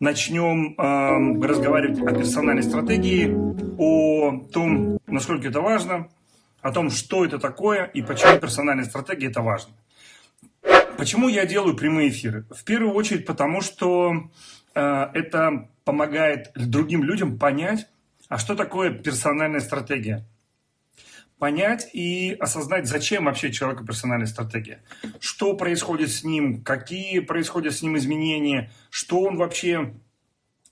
начнем э, разговаривать о персональной стратегии, о том, насколько это важно, о том, что это такое и почему персональная стратегия это важно. Почему я делаю прямые эфиры? В первую очередь потому, что э, это помогает другим людям понять, а что такое персональная стратегия понять и осознать, зачем вообще человеку персональная стратегия. Что происходит с ним, какие происходят с ним изменения, что он вообще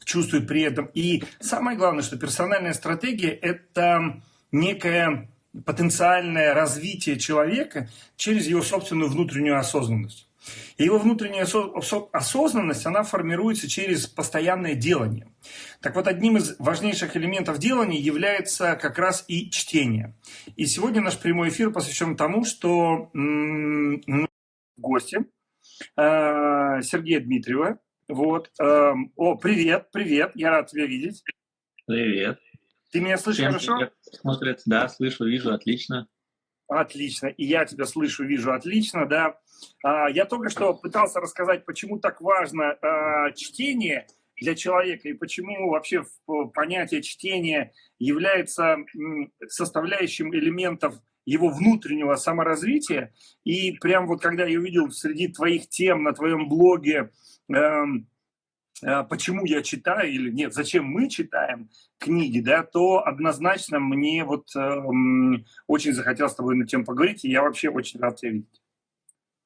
чувствует при этом. И самое главное, что персональная стратегия – это некое потенциальное развитие человека через его собственную внутреннюю осознанность. И его внутренняя осознанность, она формируется через постоянное делание. Так вот, одним из важнейших элементов делания является как раз и чтение. И сегодня наш прямой эфир посвящен тому, что гости э, Сергея Дмитриева. Вот. Э, о, привет, привет, я рад тебя видеть. Привет. Ты меня слышишь Всем хорошо? Смотрят, да, слышу, вижу, отлично. Отлично. И я тебя слышу, вижу отлично, да. А, я только что пытался рассказать, почему так важно а, чтение для человека и почему вообще понятие чтения является составляющим элементов его внутреннего саморазвития. И прям вот когда я увидел среди твоих тем на твоем блоге, эм, почему я читаю или нет, зачем мы читаем книги, да, то однозначно мне вот э, очень захотелось с тобой на тему поговорить, и я вообще очень рад тебя видеть.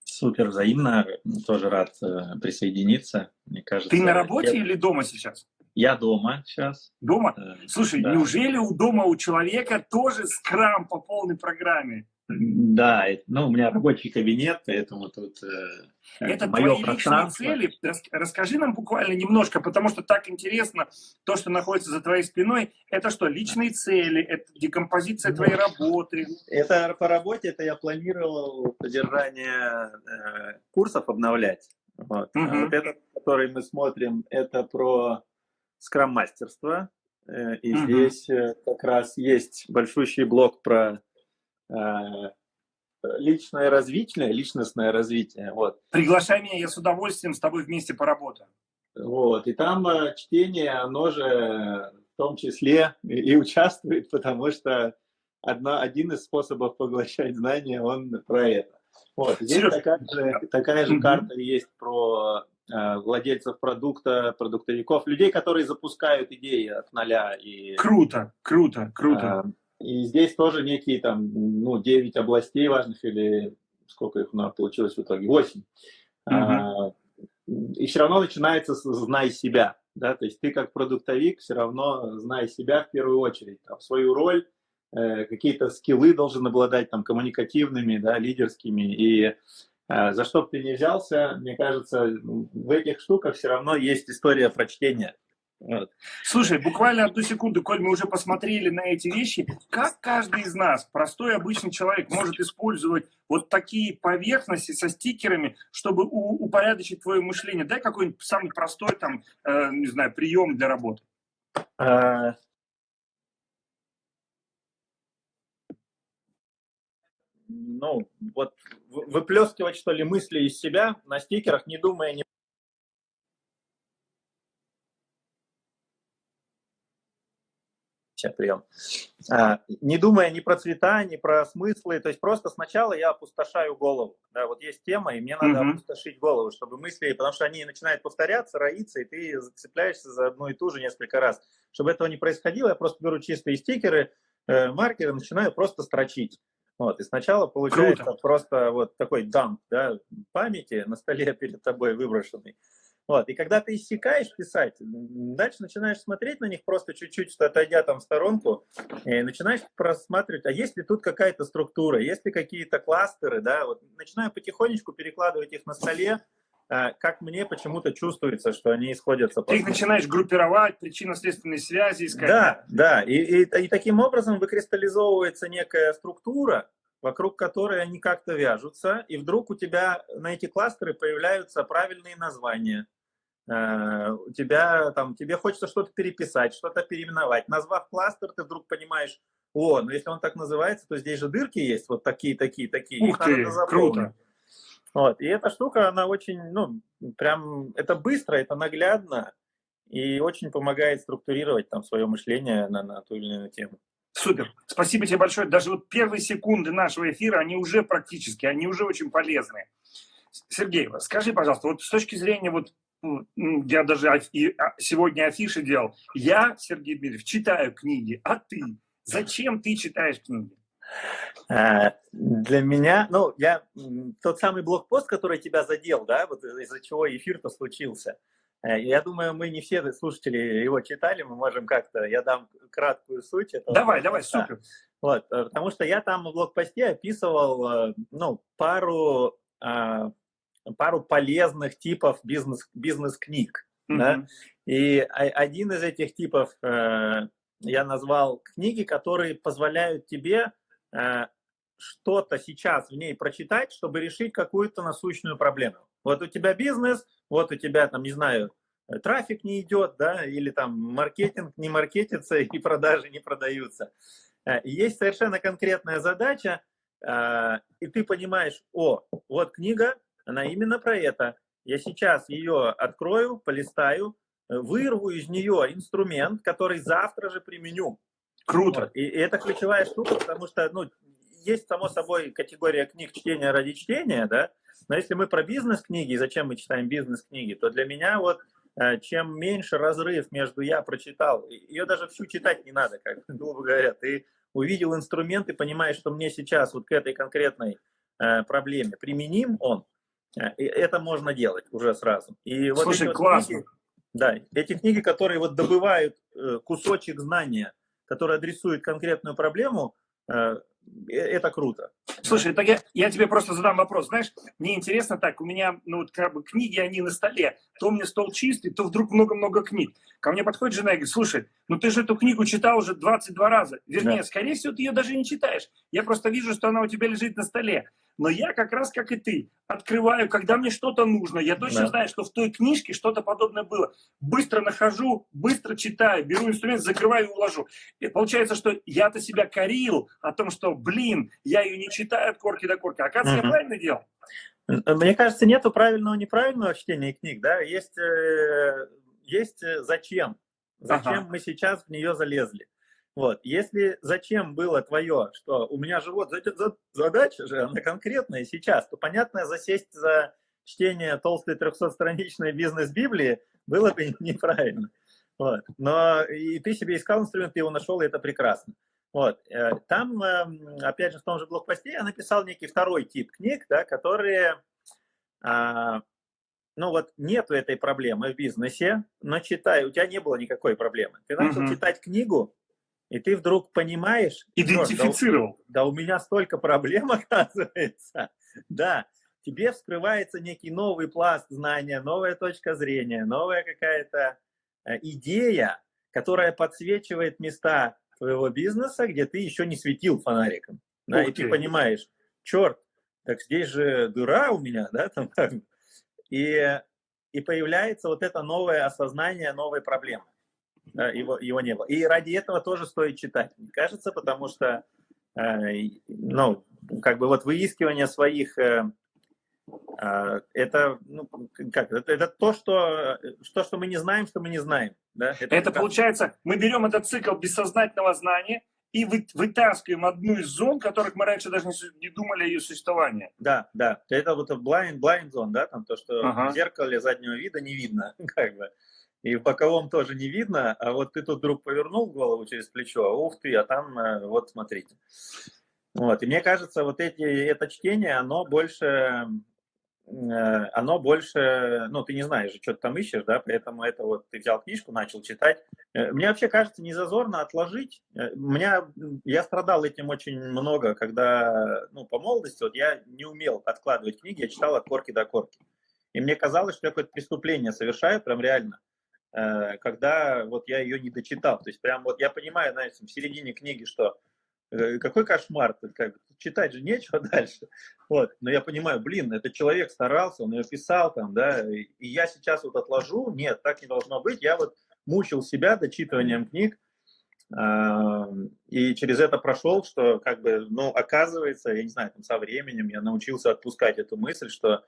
Супер, взаимно. Тоже рад э, присоединиться. Мне кажется. Ты на работе я... или дома сейчас? Я дома сейчас. Дома? Э, Слушай, да. неужели у дома у человека тоже скрам по полной программе? Да, ну, у меня рабочий кабинет, поэтому тут э, это мое твои личные цели. Расскажи нам буквально немножко, потому что так интересно, то, что находится за твоей спиной, это что, личные цели, это декомпозиция твоей работы? Это по работе, это я планировал содержание э, курсов обновлять. Вот. Угу. А вот этот, который мы смотрим, это про скрам-мастерство. Э, и угу. здесь э, как раз есть большущий блок про личное развитие, личностное развитие. Вот. Приглашай меня, я с удовольствием с тобой вместе поработаю. Вот, и там э, чтение, оно же в том числе и, и участвует, потому что одна, один из способов поглощать знания, он про это. Вот, здесь такая же, такая же карта есть про э, владельцев продукта, продуктовиков, людей, которые запускают идеи от нуля. И, круто, круто, круто. Э, и здесь тоже некие там, ну, 9 областей важных, или сколько их у нас получилось в итоге, 8. Uh -huh. а, и все равно начинается с «знай себя». Да? То есть ты как продуктовик все равно знай себя в первую очередь, там, свою роль, э, какие-то скиллы должен обладать там, коммуникативными, да, лидерскими. И э, за что бы ты ни взялся, мне кажется, в этих штуках все равно есть история прочтения. Вот. Слушай, буквально одну секунду, коль мы уже посмотрели на эти вещи, как каждый из нас, простой обычный человек, может использовать вот такие поверхности со стикерами, чтобы упорядочить твое мышление? Дай какой-нибудь самый простой, там, э, не знаю, прием для работы. А... Ну, вот выплескивать, что ли, мысли из себя на стикерах, не думая, не прием. А, не думая ни про цвета, ни про смыслы, то есть просто сначала я опустошаю голову. Да, вот есть тема, и мне надо -hmm. опустошить голову, чтобы мысли, потому что они начинают повторяться, роиться, и ты зацепляешься за одну и ту же несколько раз. Чтобы этого не происходило, я просто беру чистые стикеры, э, маркеры, начинаю просто строчить. Вот, и сначала получается Круто. просто вот такой дамп да, памяти на столе перед тобой выброшенный. Вот. И когда ты иссякаешь писать, дальше начинаешь смотреть на них просто чуть-чуть, отойдя там в сторонку, и начинаешь просматривать, а есть ли тут какая-то структура, есть ли какие-то кластеры, да, вот начинаю потихонечку перекладывать их на столе, а, как мне почему-то чувствуется, что они исходятся. Ты их начинаешь группировать, причинно-следственные связи искать. Да, да, и, и, и таким образом выкристаллизовывается некая структура, вокруг которой они как-то вяжутся, и вдруг у тебя на эти кластеры появляются правильные названия. Э, у тебя там, тебе хочется что-то переписать, что-то переименовать. Назвав кластер, ты вдруг понимаешь, о, ну если он так называется, то здесь же дырки есть, вот такие, такие, такие. Ух ты, круто. Вот, и эта штука, она очень, ну, прям, это быстро, это наглядно, и очень помогает структурировать там свое мышление на, на ту или иную тему. Супер. Спасибо тебе большое. Даже вот первые секунды нашего эфира, они уже практически, они уже очень полезные. Сергей, скажи, пожалуйста, вот с точки зрения вот я даже а, сегодня афиши делал. Я, Сергей Дмитриев, читаю книги, а ты? Зачем ты читаешь книги? А, для меня, ну, я тот самый блокпост, который тебя задел, да, вот из-за чего эфир-то случился. Э, я думаю, мы не все слушатели его читали, мы можем как-то, я дам краткую суть. Этого давай, давай, супер. Вот, э, потому что я там в блокпосте описывал, э, ну, пару, а, пару полезных типов бизнес, бизнес-книг, mm -hmm. да, и один из этих типов я назвал книги, которые позволяют тебе что-то сейчас в ней прочитать, чтобы решить какую-то насущную проблему. Вот у тебя бизнес, вот у тебя там, не знаю, э, трафик не идет, да, или там маркетинг не маркетится и продажи не продаются. Э, есть совершенно конкретная задача, э, и ты понимаешь, о, вот книга, она именно про это. Я сейчас ее открою, полистаю, вырву из нее инструмент, который завтра же применю. Круто. Вот. И, и это ключевая штука, потому что, ну, есть, само собой, категория книг чтения ради чтения, да, но если мы про бизнес-книги, зачем мы читаем бизнес-книги, то для меня вот э, чем меньше разрыв между я прочитал, ее даже всю читать не надо, как грубо говоря, ты увидел инструмент и понимаешь, что мне сейчас вот к этой конкретной э, проблеме применим он, э, это можно делать уже сразу. И вот Слушай, вот классно. Книги, да, эти книги, которые вот добывают кусочек знания, который адресует конкретную проблему, это круто. Слушай, так я, я тебе просто задам вопрос. Знаешь, мне интересно так, у меня, ну, вот как бы книги, они на столе. То у меня стол чистый, то вдруг много-много книг. Ко мне подходит жена и говорит, слушай, ну ты же эту книгу читал уже 22 раза. Вернее, да. скорее всего, ты ее даже не читаешь. Я просто вижу, что она у тебя лежит на столе. Но я как раз, как и ты, открываю, когда мне что-то нужно. Я точно да. знаю, что в той книжке что-то подобное было. Быстро нахожу, быстро читаю, беру инструмент, закрываю и уложу. И получается, что я-то себя корил о том, что, блин, я ее не читаю от корки до корки. Оказывается, угу. я правильно делал. Мне кажется, нету правильного неправильного чтения книг, да, есть, э, есть э, зачем, зачем ага. мы сейчас в нее залезли. Вот. Если зачем было твое, что у меня же вот задача же, она конкретная сейчас, то, понятно, засесть за чтение толстой 300-страничной бизнес-библии было бы неправильно. Вот. Но и ты себе искал инструмент, ты его нашел, и это прекрасно. Вот. Э, там, эм, опять же, в том же блокпосте я написал некий второй тип книг, да, которые, а, ну вот, нету этой проблемы в бизнесе, но читай, у тебя не было никакой проблемы. Ты начал угу. читать книгу, и ты вдруг понимаешь... Идентифицировал. Да, да, у меня столько проблем, оказывается. Да, тебе вскрывается некий новый пласт знания, новая точка зрения, новая какая-то э, идея, которая подсвечивает места твоего бизнеса, где ты еще не светил фонариком. Да, и ты понимаешь, черт, так здесь же дыра у меня, да, там, и, и появляется вот это новое осознание новой проблемы его, его не было. И ради этого тоже стоит читать, мне кажется, потому что, э, ну, как бы вот выискивание своих, э, э, это, ну, как, это, это то, что, то, что мы не знаем, что мы не знаем. Да? Это, это получается, мы берем этот цикл бессознательного знания, и вы, вытаскиваем одну из зон, которых мы раньше даже не, не думали о ее существовании. Да, да. Это вот blind, blind zone, да, там то, что ага. в зеркале заднего вида не видно, как бы и в боковом тоже не видно, а вот ты тут вдруг повернул голову через плечо, а ух ты, а там э, вот смотрите. Вот, и мне кажется, вот эти, это чтение, оно больше, э, оно больше, ну, ты не знаешь, что ты там ищешь, да, поэтому это вот ты взял книжку, начал читать. Э, мне вообще кажется, не зазорно отложить. Меня, я страдал этим очень много, когда, ну, по молодости, вот я не умел откладывать книги, я читал от корки до корки. И мне казалось, что я какое-то преступление совершаю, прям реально. Э, когда вот я ее не дочитал. То есть прям вот я понимаю, знаете, в середине книги, что э, какой кошмар, как, читать же нечего дальше. Вот. Но я понимаю, блин, этот человек старался, он ее писал там, да, и я сейчас вот отложу, нет, так не должно быть. Я вот мучил себя дочитыванием книг, и через это прошел, что как бы, ну, оказывается, я не знаю, там со временем я научился отпускать эту мысль, что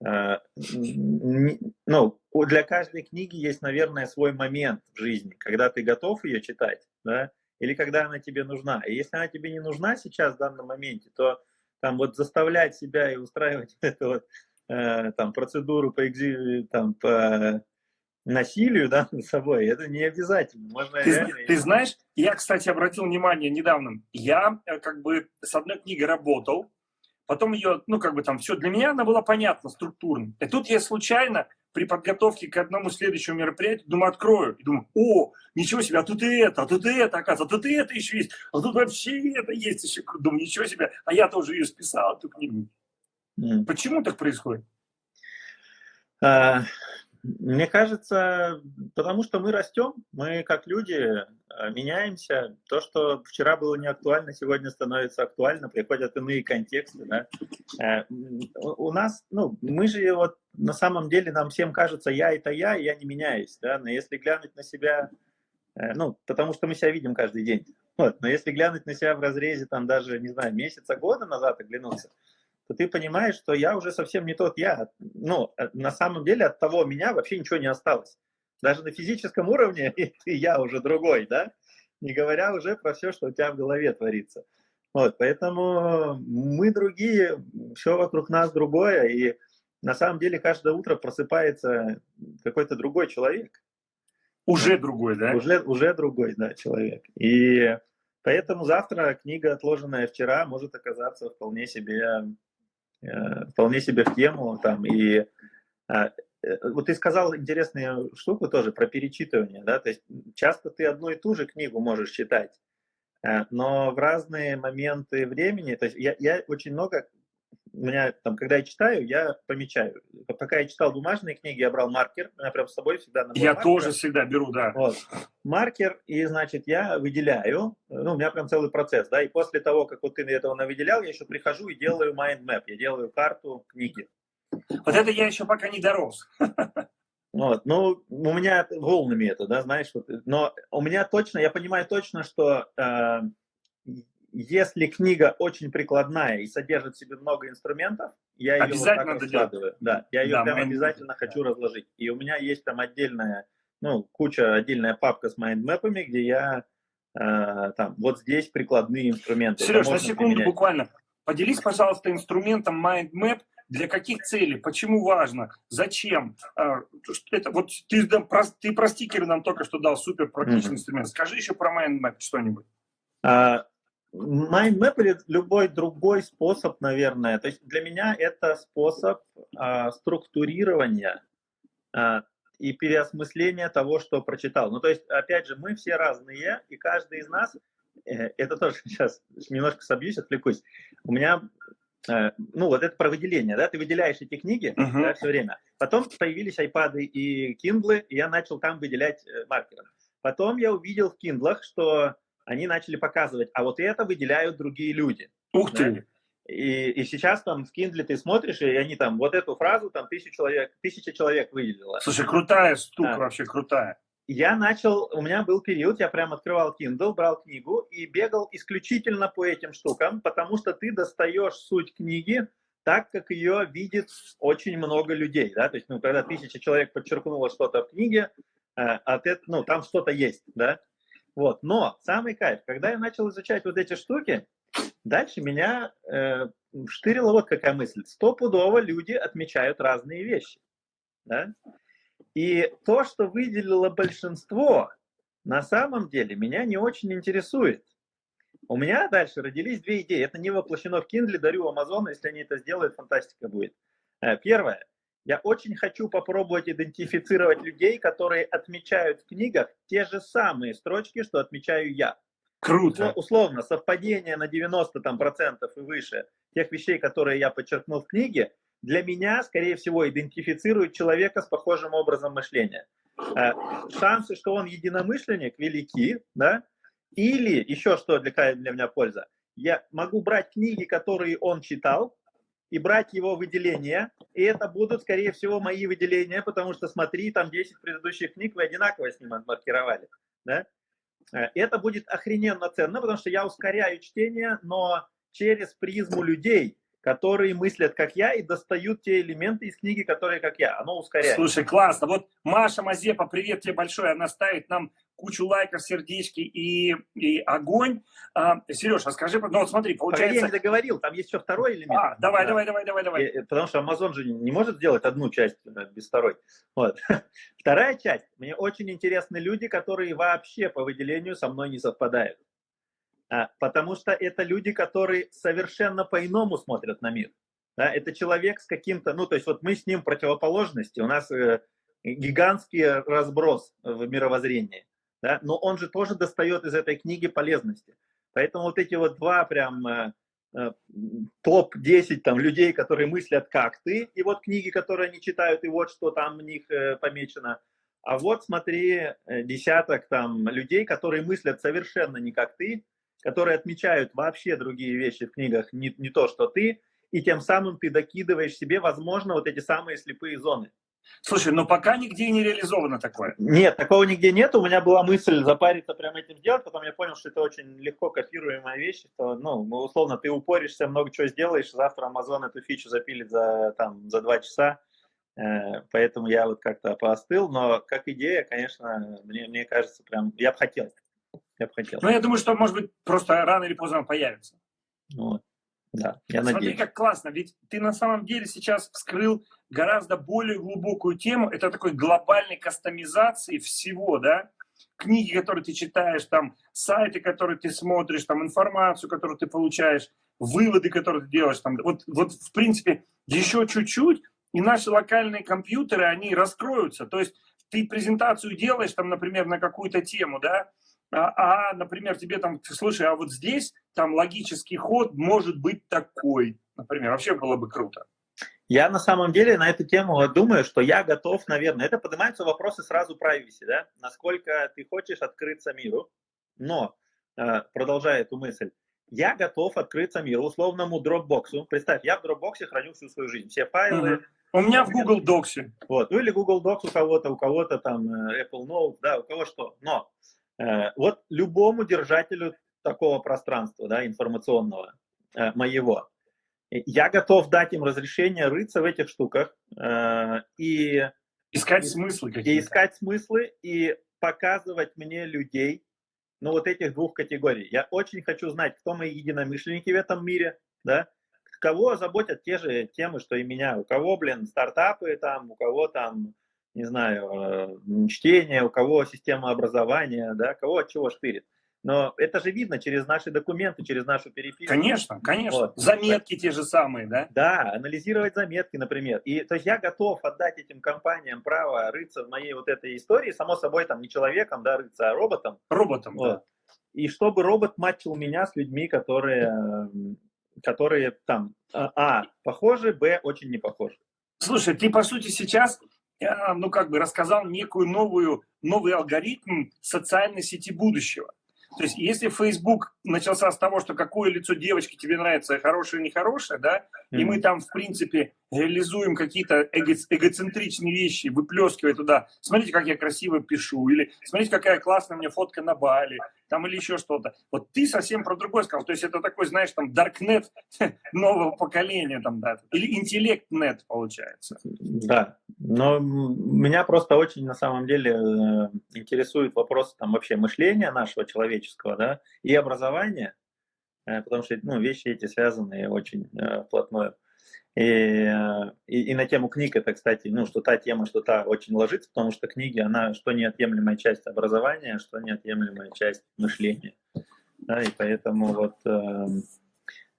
ну, для каждой книги есть, наверное, свой момент в жизни, когда ты готов ее читать, да, или когда она тебе нужна. И если она тебе не нужна сейчас, в данном моменте, то там вот заставлять себя и устраивать эту вот, э, там, процедуру по, экзи, там, по насилию да, над собой, это не обязательно. Можно ты, реально... ты знаешь, я, кстати, обратил внимание недавно, я э, как бы с одной книгой работал, потом ее, ну, как бы там, все, для меня она была понятна, структурно. И тут я случайно при подготовке к одному следующему мероприятию, думаю, открою, и думаю, о, ничего себе, а тут и это, а тут и это, оказывается, а тут и это еще есть, а тут вообще это есть еще. Думаю, ничего себе, а я тоже ее списал, эту книгу. Mm. Почему так происходит? А, мне кажется, потому что мы растем, мы как люди а, меняемся. То, что вчера было не актуально, сегодня становится актуально, приходят иные контексты. Да? Э, у нас, ну, мы же вот на самом деле, нам всем кажется, я это я, я не меняюсь. Да? Но если глянуть на себя, э, ну, потому что мы себя видим каждый день. Вот. Но если глянуть на себя в разрезе, там даже, не знаю, месяца, года назад оглянуться, то ты понимаешь, что я уже совсем не тот я. Ну, э, на самом деле от того меня вообще ничего не осталось. Даже на физическом уровне ты я уже другой, да? Не говоря уже про все, что у тебя в голове творится. Вот, поэтому мы другие, все вокруг нас другое, и на самом деле каждое утро просыпается какой-то другой человек. Уже другой, да? Уже, уже другой, да, человек. И поэтому завтра книга, отложенная вчера, может оказаться вполне себе вполне себе в тему. Там, и а, э, вот ты сказал интересную штуку тоже про перечитывание, да, то есть часто ты одну и ту же книгу можешь читать, э, но в разные моменты времени, то есть я, я очень много у меня там, когда я читаю, я помечаю. Пока я читал бумажные книги, я брал маркер, меня прям с собой всегда Я маркера. тоже всегда беру, да. Вот. Маркер, и, значит, я выделяю, ну, у меня прям целый процесс, да, и после того, как вот ты этого навыделял, я еще прихожу и делаю mind map, я делаю карту книги. Вот это я еще пока не дорос. Вот, ну, у меня волнами это, да, знаешь, вот, но у меня точно, я понимаю точно, что э, если книга очень прикладная и содержит в себе много инструментов, я ее вот так раскладываю. Да, я ее да, прям обязательно да. хочу разложить. И у меня есть там отдельная, ну, куча, отдельная папка с майндмэпами, где я э, там, вот здесь прикладные инструменты. Сереж, на секунду применять. буквально. Поделись, пожалуйста, инструментом MindMap, для каких целей, почему важно, зачем. А, это, вот ты, ты про стикеры нам только что дал супер практичный mm-hmm. инструмент. Скажи еще про MindMap что-нибудь. А, MindMap или любой другой способ, наверное. То есть для меня это способ а, структурирования а, и переосмысления того, что прочитал. Ну, то есть, опять же, мы все разные, и каждый из нас, э, это тоже сейчас немножко собьюсь, отвлекусь. У меня, э, ну, вот это про выделение, да, ты выделяешь эти книги uh-huh. да, все время. Потом появились iPad и Kindle, и я начал там выделять э, маркером. Потом я увидел в Kindle, что они начали показывать, а вот это выделяют другие люди. Ух да? ты! И, и сейчас там в Kindle ты смотришь, и они там вот эту фразу там тысячу человек, тысяча человек выделила. Слушай, крутая штука, да. вообще крутая. Я начал, у меня был период, я прям открывал Kindle, брал книгу и бегал исключительно по этим штукам, потому что ты достаешь суть книги так, как ее видит очень много людей, да, то есть, ну, когда тысяча человек подчеркнуло что-то в книге, э, от этого, ну, там что-то есть, да, вот. Но самый кайф, когда я начал изучать вот эти штуки, дальше меня э, штырила вот какая мысль. Стопудово люди отмечают разные вещи. Да? И то, что выделило большинство, на самом деле меня не очень интересует. У меня дальше родились две идеи. Это не воплощено в Kindle, дарю Amazon, если они это сделают, фантастика будет. Э, первое. Я очень хочу попробовать идентифицировать людей, которые отмечают в книгах те же самые строчки, что отмечаю я. Круто. Условно, совпадение на 90 там, процентов и выше тех вещей, которые я подчеркнул в книге, для меня, скорее всего, идентифицирует человека с похожим образом мышления. Э, шансы, что он единомышленник, велики, да? Или еще что для, для меня польза. Я могу брать книги, которые он читал, и брать его выделения, и это будут, скорее всего, мои выделения, потому что, смотри, там 10 предыдущих книг вы одинаково с ним отмаркировали, да? Э, это будет охрененно ценно, потому что я ускоряю чтение, но через призму людей, которые мыслят как я и достают те элементы из книги, которые как я. Оно ускоряет. Слушай, классно. Вот Маша Мазепа, привет тебе большой. Она ставит нам кучу лайков, сердечки и, и огонь. А, Сереж, а скажи, ну вот смотри, получается... Я не договорил, там есть еще второй элемент. А, давай, да. давай, давай, давай, давай. И, потому что Amazon же не может сделать одну часть э, без второй. Вот. Вторая часть. Мне очень интересны люди, которые вообще по выделению со мной не совпадают. А, потому что это люди, которые совершенно по-иному смотрят на мир. Да, это человек с каким-то, ну, то есть вот мы с ним противоположности, у нас э, гигантский разброс в мировоззрении, да, но он же тоже достает из этой книги полезности. Поэтому вот эти вот два прям э, э, топ-10 там людей, которые мыслят как ты, и вот книги, которые они читают, и вот что там в них э, помечено. А вот смотри, э, десяток там людей, которые мыслят совершенно не как ты, которые отмечают вообще другие вещи в книгах, не, не то, что ты, и тем самым ты докидываешь себе, возможно, вот эти самые слепые зоны. Слушай, но пока нигде не реализовано такое. Нет, такого нигде нет. У меня была мысль запариться прямо этим сделать, потом я понял, что это очень легко копируемая вещь. Что, ну, условно, ты упоришься, много чего сделаешь, завтра Amazon эту фичу запилит за, там, за два часа. Э, поэтому я вот как-то поостыл. Но как идея, конечно, мне, мне кажется, прям я бы хотел я бы хотел. Ну, я думаю, что, может быть, просто рано или поздно он появится. Вот. Да, я Смотри, надеюсь. как классно, ведь ты на самом деле сейчас вскрыл гораздо более глубокую тему, это такой глобальной кастомизации всего, да, книги, которые ты читаешь, там, сайты, которые ты смотришь, там, информацию, которую ты получаешь, выводы, которые ты делаешь, там, вот, вот в принципе, еще чуть-чуть, и наши локальные компьютеры, они раскроются, то есть ты презентацию делаешь, там, например, на какую-то тему, да, а, а, например, тебе там, слушай, а вот здесь там логический ход может быть такой, например, вообще было бы круто. Я на самом деле на эту тему думаю, что я готов, наверное, это поднимаются вопросы сразу privacy, да, насколько ты хочешь открыться миру, но, э, продолжая эту мысль, я готов открыться миру, условному дропбоксу. Представь, я в дропбоксе храню всю свою жизнь, все файлы. Угу. У меня в Google Docs. Вот, ну или Google Docs у кого-то, у кого-то там э, Apple Notes, да, у кого что. Но вот любому держателю такого пространства, да, информационного, э, моего, я готов дать им разрешение рыться в этих штуках э, и... Искать и, смыслы какие-то. И искать смыслы, и показывать мне людей, ну, вот этих двух категорий. Я очень хочу знать, кто мои единомышленники в этом мире, да, кого заботят те же темы, что и меня, у кого, блин, стартапы там, у кого там не знаю, э, чтение, у кого система образования, да, кого от чего штырит. Но это же видно через наши документы, через нашу переписку. Конечно, конечно. Вот. Заметки те же самые, да? Да, анализировать заметки, например. И то есть я готов отдать этим компаниям право рыться в моей вот этой истории, само собой, там не человеком, да, рыться, а роботом. Роботом, вот. да. И чтобы робот матчил меня с людьми, которые, которые там, а, а, похожи, б, очень не похожи. Слушай, ты, по сути, сейчас ну, как бы рассказал некую новую, новый алгоритм социальной сети будущего. То есть, если Facebook начался с того, что какое лицо девочки тебе нравится, хорошее или нехорошее, да, mm-hmm. и мы там, в принципе, реализуем какие-то эго эгоцентричные вещи, выплескивая туда, смотрите, как я красиво пишу, или смотрите, какая классная у меня фотка на Бали, там, или еще что-то. Вот ты совсем про другое сказал, то есть это такой, знаешь, там, даркнет нового поколения, там, да, или интеллектнет, получается. Да, но меня просто очень, на самом деле, э, интересует вопрос, там, вообще мышления нашего человеческого, да, и образования, э, потому что, ну, вещи эти связаны очень э. И, э, и, и на тему книг это, кстати, ну, что та тема, что та очень ложится, потому что книги, она что неотъемлемая часть образования, что неотъемлемая часть мышления. Да, и поэтому вот э,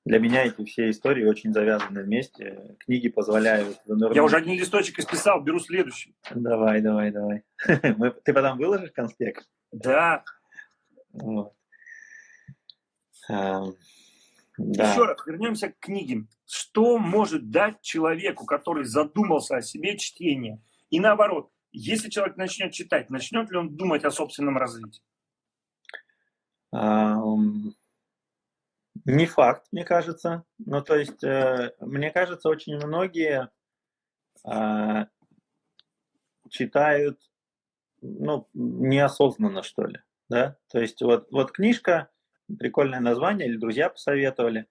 для меня эти все истории очень завязаны вместе. Книги позволяют... Я уже один листочек исписал, беру следующий. Давай, давай, давай. Ты потом выложишь конспект? Да. Вот. Да. Еще раз вернемся к книге. Что может дать человеку, который задумался о себе чтение? И наоборот, если человек начнет читать, начнет ли он думать о собственном развитии? Не факт, мне кажется. Ну, то есть, э, мне кажется, очень многие э, читают, ну, неосознанно, что ли, да? То есть, вот, вот книжка, прикольное название, или друзья посоветовали,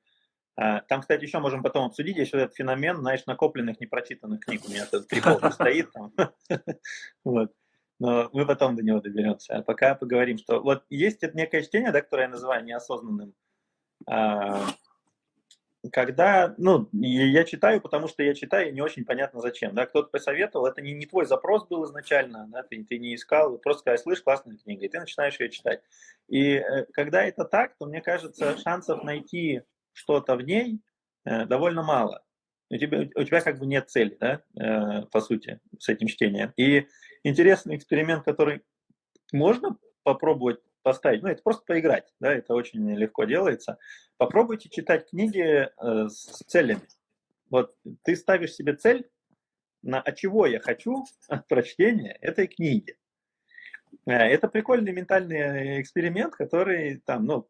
А, там, кстати, еще можем потом обсудить, есть вот этот феномен, знаешь, накопленных непрочитанных книг. У меня этот прикол стоит там. Вот. Но мы потом до него доберемся. А пока поговорим, что вот есть это некое чтение, да, которое я называю неосознанным. Когда, ну, я читаю, потому что я читаю, не очень понятно зачем, да, кто-то посоветовал, это не, не твой запрос был изначально, да, ты, ты не искал, просто сказал, слышь, классная книга, и ты начинаешь ее читать. И э, когда это так, то, мне кажется, шансов найти что-то в ней э, довольно мало. У тебя, у тебя как бы нет цели, да, э, по сути, с этим чтением. И интересный эксперимент, который можно попробовать поставить, ну, это просто поиграть, да, это очень легко делается. Попробуйте читать книги э, с целями. Вот ты ставишь себе цель, на а чего я хочу от прочтения этой книги. Э, это прикольный ментальный эксперимент, который там, ну,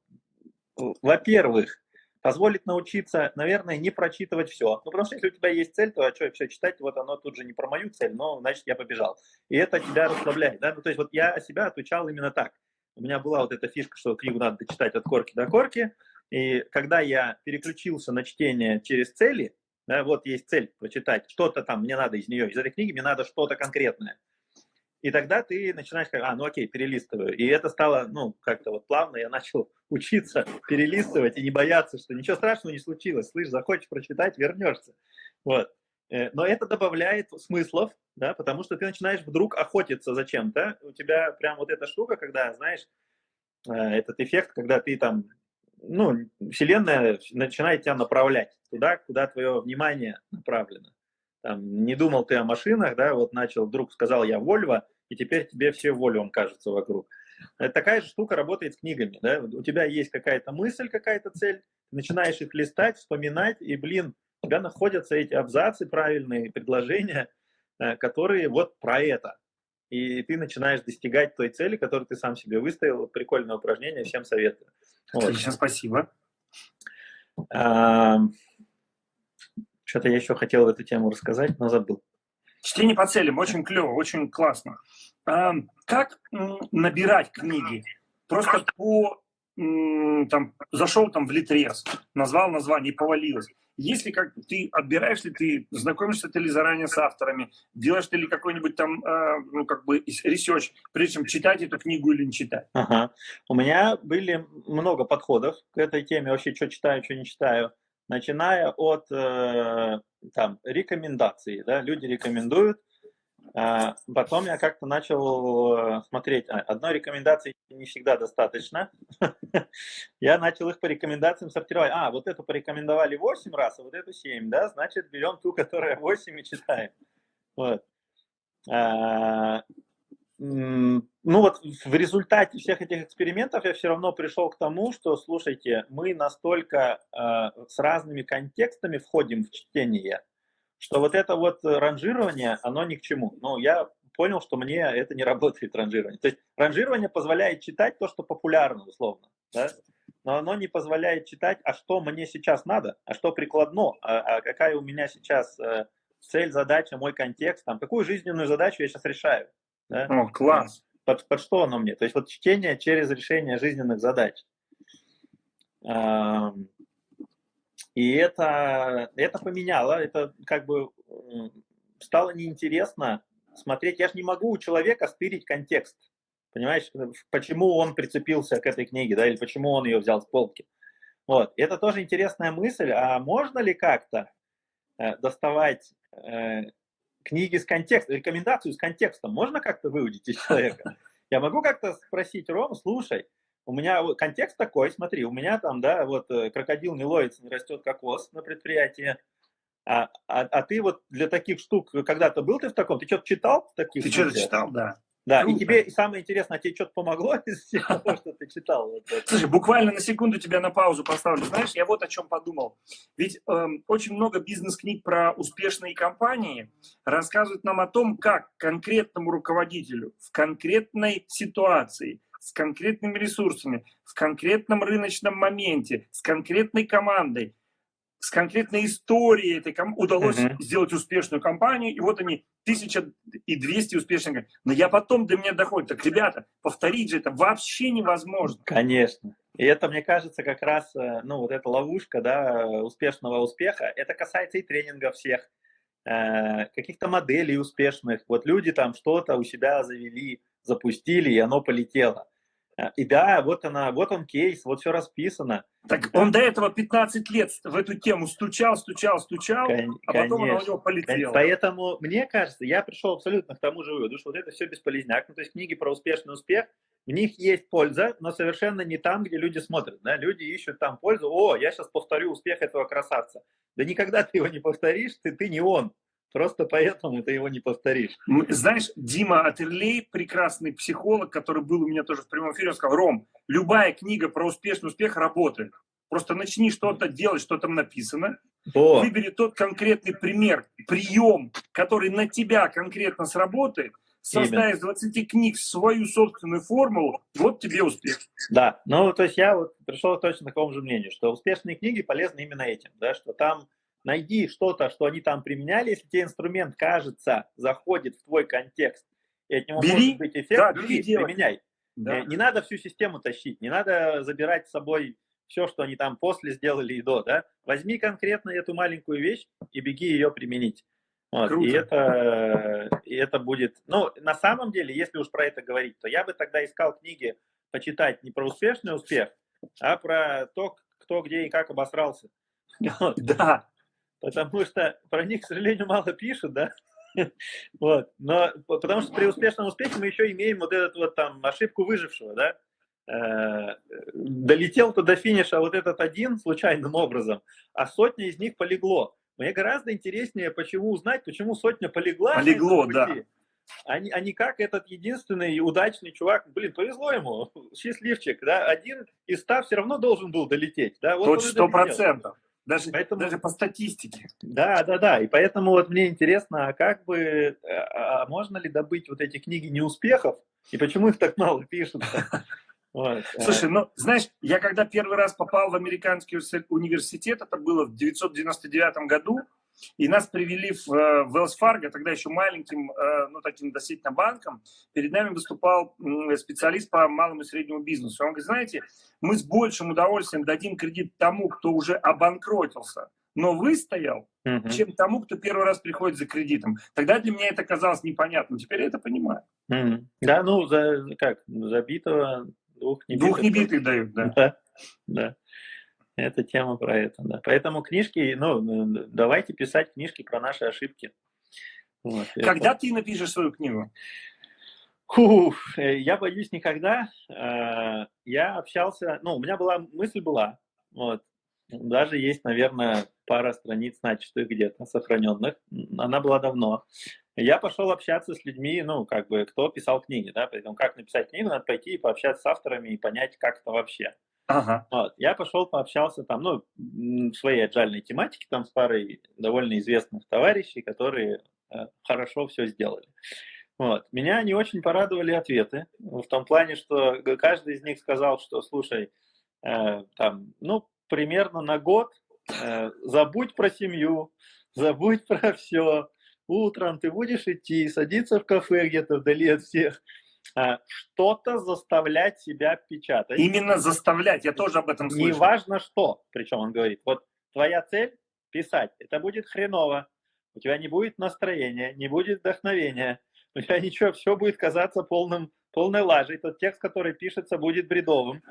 во-первых, позволит научиться, наверное, не прочитывать все. Ну, потому что если у тебя есть цель, то а что все читать, вот оно тут же не про мою цель, но значит я побежал. И это тебя расслабляет. Да? Ну, то есть вот я себя отвечал именно так у меня была вот эта фишка, что книгу надо читать от корки до корки, и когда я переключился на чтение через цели, да, вот есть цель прочитать, что-то там мне надо из нее, из этой книги мне надо что-то конкретное. И тогда ты начинаешь как, а, ну окей, перелистываю. И это стало, ну, как-то вот плавно я начал учиться перелистывать и не бояться, что ничего страшного не случилось. Слышь, захочешь прочитать, вернешься. Вот. Э, но это добавляет смыслов, да, потому что ты начинаешь вдруг охотиться за чем-то. У тебя прям вот эта штука, когда, знаешь, э, этот эффект, когда ты там, ну, Вселенная начинает тебя направлять туда, куда твое внимание направлено. Там, не думал ты о машинах, да, вот начал, вдруг сказал я Вольво, и теперь тебе все Вольвом кажется вокруг. Это такая же штука работает с книгами, да, у тебя есть какая-то мысль, какая-то цель, начинаешь их листать, вспоминать, и, блин, у тебя находятся эти абзацы правильные, предложения, э, которые вот про это. И ты начинаешь достигать той цели, которую ты сам себе выставил. Прикольное упражнение, всем советую. Отлично, вот. спасибо. А, Что-то я еще хотел в эту тему рассказать, но забыл. Чтение по целям, очень клево, очень классно. А, как набирать книги? Просто по там, зашел там в Литрес, назвал название повалилось. Если как ты отбираешь ли ты, знакомишься ты ли заранее с авторами, делаешь ты ли какой-нибудь там, э, ну, как бы, research, прежде чем читать эту книгу или не читать? Ага. У меня были много подходов к этой теме, вообще, что читаю, что не читаю, начиная от, э, там, рекомендаций, да, люди рекомендуют, потом я как-то начал э, смотреть, а, одной рекомендации не всегда достаточно. Я начал их по рекомендациям сортировать. А, вот эту порекомендовали 8 раз, а вот эту 7, да, значит, берем ту, которая 8 и читаем. Вот. А, ну вот в результате всех этих экспериментов я все равно пришел к тому, что, слушайте, мы настолько с разными контекстами входим в чтение, что вот это вот ранжирование, оно ни к чему. Но я понял, что мне это не работает, ранжирование. То есть ранжирование позволяет читать то, что популярно, условно, да? но оно не позволяет читать, а что мне сейчас надо, а что прикладно, а, а какая у меня сейчас э, цель, задача, мой контекст, там, какую жизненную задачу я сейчас решаю. Да? О, класс! Под, под что оно мне? То есть вот чтение через решение жизненных задач. И это, это поменяло, это как бы стало неинтересно смотреть. Я же не могу у человека стырить контекст. Понимаешь, почему он прицепился к этой книге, да, или почему он ее взял с полки. Вот. Это тоже интересная мысль. А можно ли как-то э, доставать э, книги с контекстом, рекомендацию с контекстом? Можно как-то выудить из человека? Я могу как-то спросить, Ром, слушай, у меня контекст такой, смотри, у меня там, да, вот э, крокодил не ловится, не растет кокос на предприятии, а, а, а ты вот для таких штук когда-то был ты в таком? Ты что-то читал? Таких ты что-то читал, да. Да, Круто. и тебе самое интересное, а тебе что-то помогло из того, что ты читал? Слушай, буквально на секунду тебя на паузу поставлю. Знаешь, я вот о чем подумал. Ведь эм, очень много бизнес-книг про успешные компании рассказывают нам о том, как конкретному руководителю в конкретной ситуации с конкретными ресурсами, в конкретном рыночном моменте, с конкретной командой, с конкретной историей этой ком... удалось uh-huh. сделать успешную компанию, и вот они, 1200 успешных. Но я потом до меня доходит, так, ребята, повторить же это вообще невозможно. Конечно. И это, мне кажется, как раз, э, ну, вот эта ловушка, да, успешного успеха, это касается и тренингов всех, э, каких-то моделей успешных. Вот люди там что-то у себя завели, запустили, и оно полетело. Э, и да, вот она, вот он кейс, вот все расписано. Так он до этого 15 лет в эту тему стучал, стучал, стучал, Кон- а потом она у него полетела. Поэтому, мне кажется, я пришел абсолютно к тому же выводу, что вот это все бесполезняк. Ну, то есть книги про успешный успех, в них есть польза, но совершенно не там, где люди смотрят. Да? Люди ищут там пользу. О, я сейчас повторю успех этого красавца. Да никогда ты его не повторишь, ты, ты не он. Просто поэтому ты его не повторишь. Знаешь, Дима Атерлей, прекрасный психолог, который был у меня тоже в прямом эфире, он сказал, Ром, любая книга про успешный успех работает. Просто начни что-то делать, что там написано. О. Выбери тот конкретный пример, прием, который на тебя конкретно сработает, создай из 20 книг свою собственную формулу, вот тебе успех. Да, ну то есть я вот пришел точно к такому же мнению, что успешные книги полезны именно этим, да, что там найди что-то, что они там применяли, если тебе инструмент, кажется, заходит в твой контекст, и от него бери, может быть эффект, да, бери, бери применяй. Да. Э, не надо всю систему тащить, не надо забирать с собой все, что они там после сделали и до, да. Возьми конкретно эту маленькую вещь и беги ее применить. Вот, и это, и это будет, ну, на самом деле, если уж про это говорить, то я бы тогда искал книги почитать не про успешный успех, а про то, кто где и как обосрался. Да, потому что про них, к сожалению, мало пишут, да, вот, но потому что при успешном успехе мы еще имеем вот этот вот там ошибку выжившего, да, э, долетел-то до финиша вот этот один случайным образом, а сотня из них полегло. Мне гораздо интереснее, почему узнать, почему сотня полегла. Полегло, да. А не, а не как этот единственный удачный чувак, блин, повезло ему, счастливчик, да, один из ста все равно должен был долететь, да. Вот сто процентов. Даже, поэтому, даже по статистике. Да, да, да. И поэтому вот мне интересно, а как бы, а, а можно ли добыть вот эти книги неуспехов, и почему их так мало пишут? Вот. Слушай, ну, знаешь, я когда первый раз попал в американский университет, это было в 1999 году, и нас привели в, э, в Wells Fargo, тогда еще маленьким, э, ну, таким достаточно банком. Перед нами выступал специалист по малому и среднему бизнесу. Он говорит, знаете, мы с большим удовольствием дадим кредит тому, кто уже обанкротился, но выстоял, угу. чем тому, кто первый раз приходит за кредитом. Тогда для меня это казалось непонятным. Теперь я это понимаю. Угу. Да, ну, за, как, забитого двух небитых. Двух небитых дают, да. Да, да. Это тема про это, да. Поэтому книжки, ну, давайте писать книжки про наши ошибки. Вот, Когда это... ты напишешь свою книгу? Фух, э, я боюсь никогда. Э, я общался, ну, у меня была, мысль была, вот, даже есть, наверное, пара страниц начатых где-то, сохраненных. Она была давно. Я пошел общаться с людьми, ну, как бы, кто писал книги, да, поэтому как написать книгу, надо пойти и пообщаться с авторами и понять, как это вообще. Ага. Вот. Я пошел пообщался там, ну, в своей аджальной тематике, там с парой довольно известных товарищей, которые э, хорошо все сделали. Вот. Меня не очень порадовали ответы, в том плане, что каждый из них сказал, что, слушай, э, там, ну, примерно на год э, забудь про семью, забудь про все, утром ты будешь идти, садиться в кафе где-то вдали от всех, что-то заставлять себя печатать. Именно заставлять, я тоже об этом слышал. Неважно что, причем он говорит, вот твоя цель писать, это будет хреново, у тебя не будет настроения, не будет вдохновения, у тебя ничего, все будет казаться полным, полной лажей, тот текст, который пишется, будет бредовым.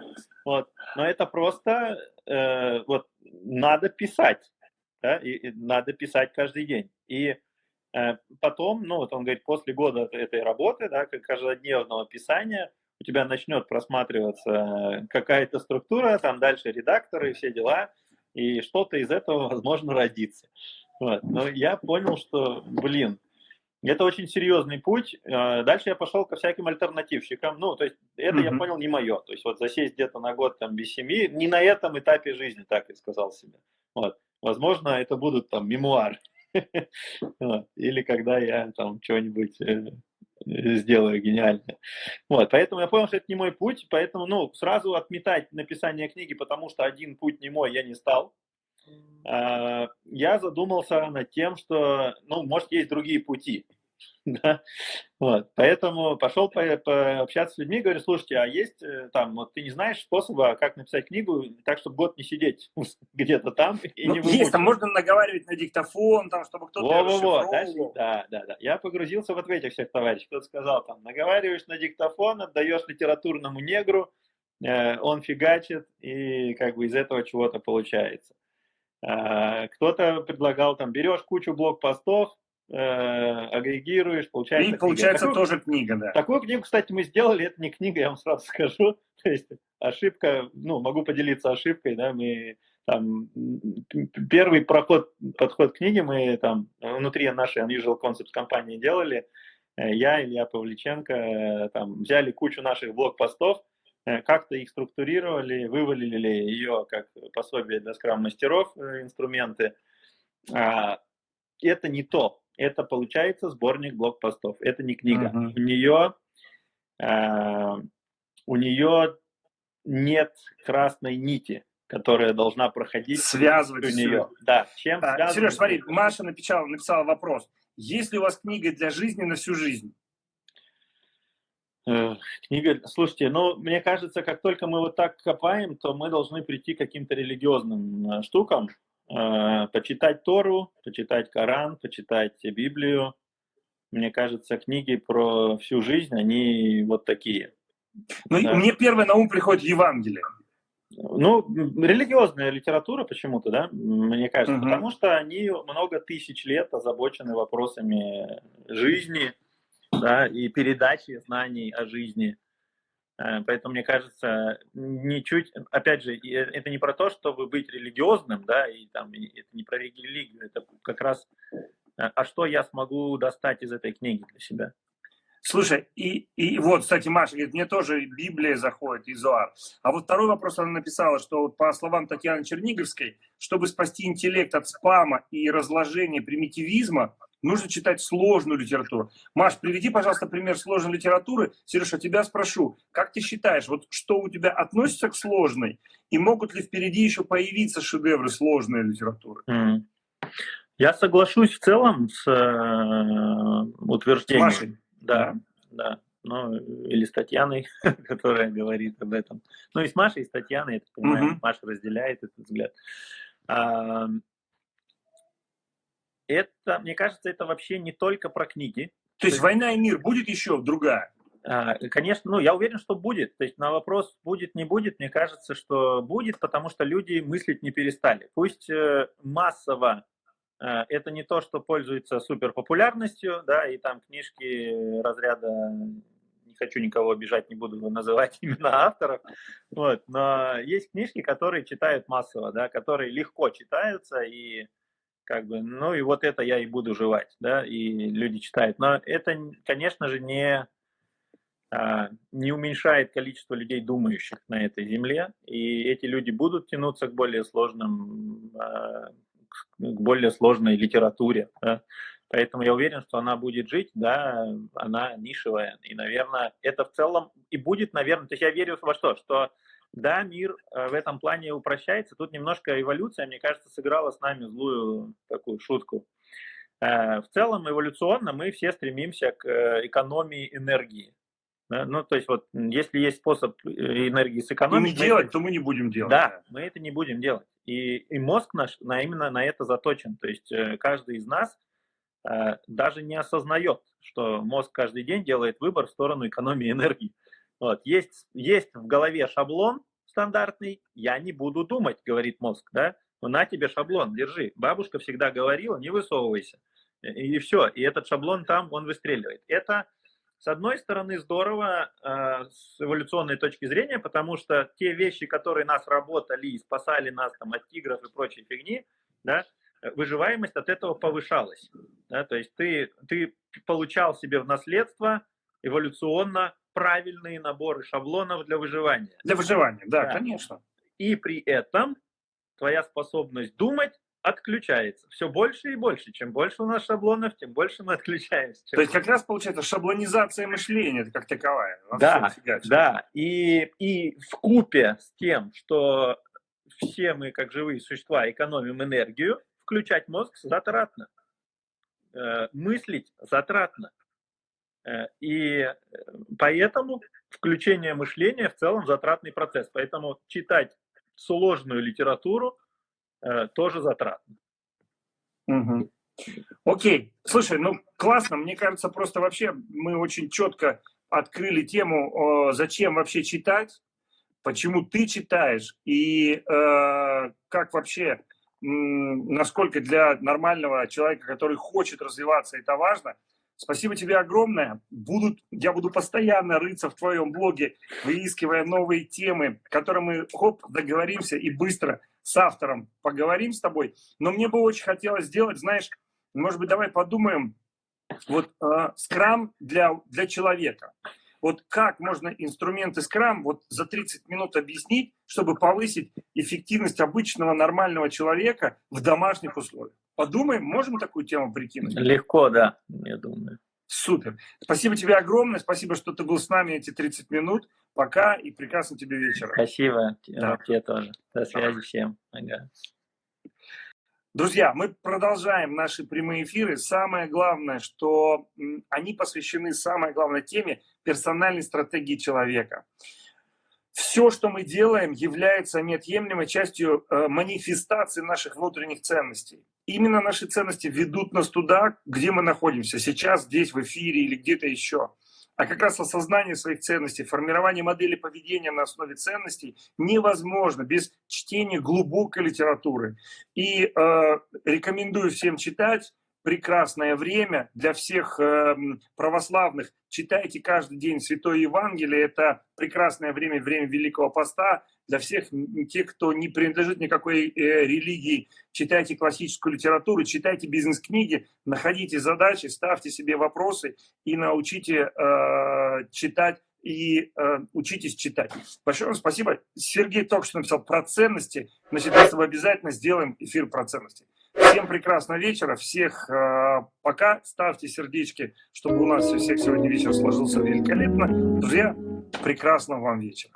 Вот. Но это просто э, вот, надо писать, да, и, и надо писать каждый день. И Э, потом, ну вот он говорит, после года этой работы, да, каждодневного писания, у тебя начнет просматриваться какая-то структура, там дальше редакторы, все дела, и что-то из этого, возможно, родится. Вот. Но я понял, что, блин, это очень серьезный путь. Э, дальше я пошел ко всяким альтернативщикам. Ну, то есть это, mm-hmm. я понял, не мое. То есть вот засесть где-то на год там без семьи, не на этом этапе жизни, так и сказал себе. Вот. Возможно, это будут там мемуары. Или когда я там что-нибудь э, сделаю гениальное. Вот, поэтому я понял, что это не мой путь, поэтому, ну, сразу отметать написание книги, потому что один путь не мой, я не стал. А, я задумался над тем, что, ну, может, есть другие пути. Да? Вот. Поэтому пошел по, по общаться с людьми, говорю, слушайте, а есть э, там, вот ты не знаешь способа, как написать книгу так, чтобы год не сидеть где-то там и ну, не Есть, там можно наговаривать на диктофон, там, чтобы кто-то во, во, во, да, да, да. Я погрузился в этих всех товарищей. Кто-то сказал, там, наговариваешь на диктофон, отдаешь литературному негру, э, он фигачит, и как бы из этого чего-то получается. Э, кто-то предлагал, там, берешь кучу блокпостов, э, агрегируешь, получается И получается книга. тоже книга, да. Такую книгу, кстати, мы сделали, это не книга, я вам сразу скажу. То есть ошибка, ну, могу поделиться ошибкой, да, мы там первый проход, подход к книге мы там внутри нашей Unusual Concepts компании делали. Э, я, Илья Павличенко, э, там взяли кучу наших блокпостов, как-то их структурировали, вывалили ее как пособие для скрам-мастеров инструменты. А, это не то это получается сборник блокпостов. Это не книга. Uh-huh. У нее э, у нее нет красной нити, которая должна проходить связывать у нее. Да. Чем а, Сереж, смотри, Маша написала, написала вопрос. Есть ли у вас книга для жизни на всю жизнь? Книга, слушайте, ну, мне кажется, как только мы вот так копаем, то мы должны прийти к каким-то религиозным э, штукам, почитать Тору, почитать Коран, почитать Библию. Мне кажется, книги про всю жизнь, они вот такие. Ну, да. мне первое на ум приходит Евангелие. Ну, религиозная литература почему-то, да, мне кажется, угу. потому что они много тысяч лет озабочены вопросами жизни, да, и передачи знаний о жизни. Э, поэтому, мне кажется, ничуть, опять же, э, это не про то, чтобы быть религиозным, да, и там это не про религию, это как раз, э, а что я смогу достать из этой книги для себя. Слушай, и, и вот, кстати, Маша говорит, мне тоже Библия заходит, Изуар. А вот второй вопрос она написала, что вот по словам Татьяны Черниговской, чтобы спасти интеллект от спама и разложения примитивизма, нужно читать сложную литературу. Маш, приведи, пожалуйста, пример сложной литературы. Сережа, тебя спрошу, как ты считаешь, вот что у тебя относится к сложной, и могут ли впереди еще появиться шедевры сложной литературы? Mm. Я соглашусь в целом с э, утверждением. Машей? Да, да. Ну, или с Татьяной, которая говорит об этом. Ну, и с Машей, и с Татьяной, я так понимаю, угу. Маша разделяет этот взгляд. А, это, мне кажется, это вообще не только про книги. То есть «Война и мир» будет еще другая? А, конечно, ну, я уверен, что будет. То есть на вопрос будет, не будет, мне кажется, что будет, потому что люди мыслить не перестали. Пусть э, массово э, это не то, что пользуется суперпопулярностью, да, и там книжки разряда не хочу никого обижать, не буду называть имена авторов, вот, но есть книжки, которые читают массово, да, которые легко читаются и как бы, ну и вот это я и буду жевать, да, и люди читают. Но это, конечно же, не, а, не уменьшает количество людей, думающих на этой земле, и эти люди будут тянуться к более сложным, а, к более сложной литературе, да? Поэтому я уверен, что она будет жить, да, она нишевая. И, наверное, это в целом и будет, наверное, то есть я верю во что, что да, мир э, в этом плане упрощается. Тут немножко эволюция, мне кажется, сыграла с нами злую такую шутку. Э, в целом, эволюционно мы все стремимся к э, экономии энергии. Ну, то есть, вот, если есть способ энергии сэкономить... И не делать, это... то мы не будем делать. Да, мы это не будем делать. И, и мозг наш на, именно на это заточен. То есть, каждый из нас даже не осознает, что мозг каждый день делает выбор в сторону экономии энергии. Вот. Есть, есть в голове шаблон стандартный, я не буду думать, говорит мозг, да? Ну, на тебе шаблон, держи. Бабушка всегда говорила, не высовывайся. И, все, и этот шаблон там, он выстреливает. Это, с одной стороны, здорово э, с эволюционной точки зрения, потому что те вещи, которые нас работали и спасали нас там, от тигров и прочей фигни, да, выживаемость от этого повышалась. Да? То есть ты, ты получал себе в наследство эволюционно правильные наборы шаблонов для выживания. Для выживания, да, да. конечно. И при этом твоя способность думать отключается. Все больше и больше. Чем больше у нас шаблонов, тем больше мы отключаемся. То есть как раз получается шаблонизация мышления как таковая. Да, да. И, и в купе с тем, что все мы, как живые существа, экономим энергию, включать мозг затратно. э, мыслить затратно. Э, и поэтому включение мышления в целом затратный процесс. Поэтому читать сложную литературу тоже затратно. Угу. Окей, слушай, ну классно, мне кажется, просто вообще мы очень четко открыли тему, зачем вообще читать, почему ты читаешь и э, как вообще, насколько для нормального человека, который хочет развиваться, это важно. Спасибо тебе огромное. Будут, я буду постоянно рыться в твоем блоге, выискивая новые темы, которые мы, хоп, договоримся и быстро с автором поговорим с тобой. Но мне бы очень хотелось сделать, знаешь, может быть, давай подумаем, вот э, скрам для, для человека. Вот как можно инструменты скрам вот за 30 минут объяснить, чтобы повысить эффективность обычного нормального человека в домашних условиях? Подумаем, можем такую тему прикинуть? Легко, да, я думаю. Супер. Спасибо тебе огромное. Спасибо, что ты был с нами эти 30 минут. Пока и прекрасно тебе вечера. Спасибо. Да. Тебе тоже. До связи всем. Ага. Друзья, мы продолжаем наши прямые эфиры. Самое главное, что они посвящены самой главной теме персональной стратегии человека. Все, что мы делаем, является неотъемлемой частью э, манифестации наших внутренних ценностей. Именно наши ценности ведут нас туда, где мы находимся, сейчас, здесь, в эфире или где-то еще а как раз осознание своих ценностей, формирование модели поведения на основе ценностей невозможно без чтения глубокой литературы. И э, рекомендую всем читать прекрасное время для всех э, православных. Читайте каждый день Святое Евангелие. Это прекрасное время, время Великого Поста. Для всех тех, кто не принадлежит никакой э, религии, читайте классическую литературу, читайте бизнес-книги, находите задачи, ставьте себе вопросы и научите э, читать и э, учитесь читать. Большое вам спасибо. Сергей только что написал про ценности. Значит, мы обязательно сделаем эфир про ценности. Всем прекрасного вечера, всех э, пока, ставьте сердечки, чтобы у нас у всех сегодня вечер сложился великолепно. Друзья, прекрасного вам вечера.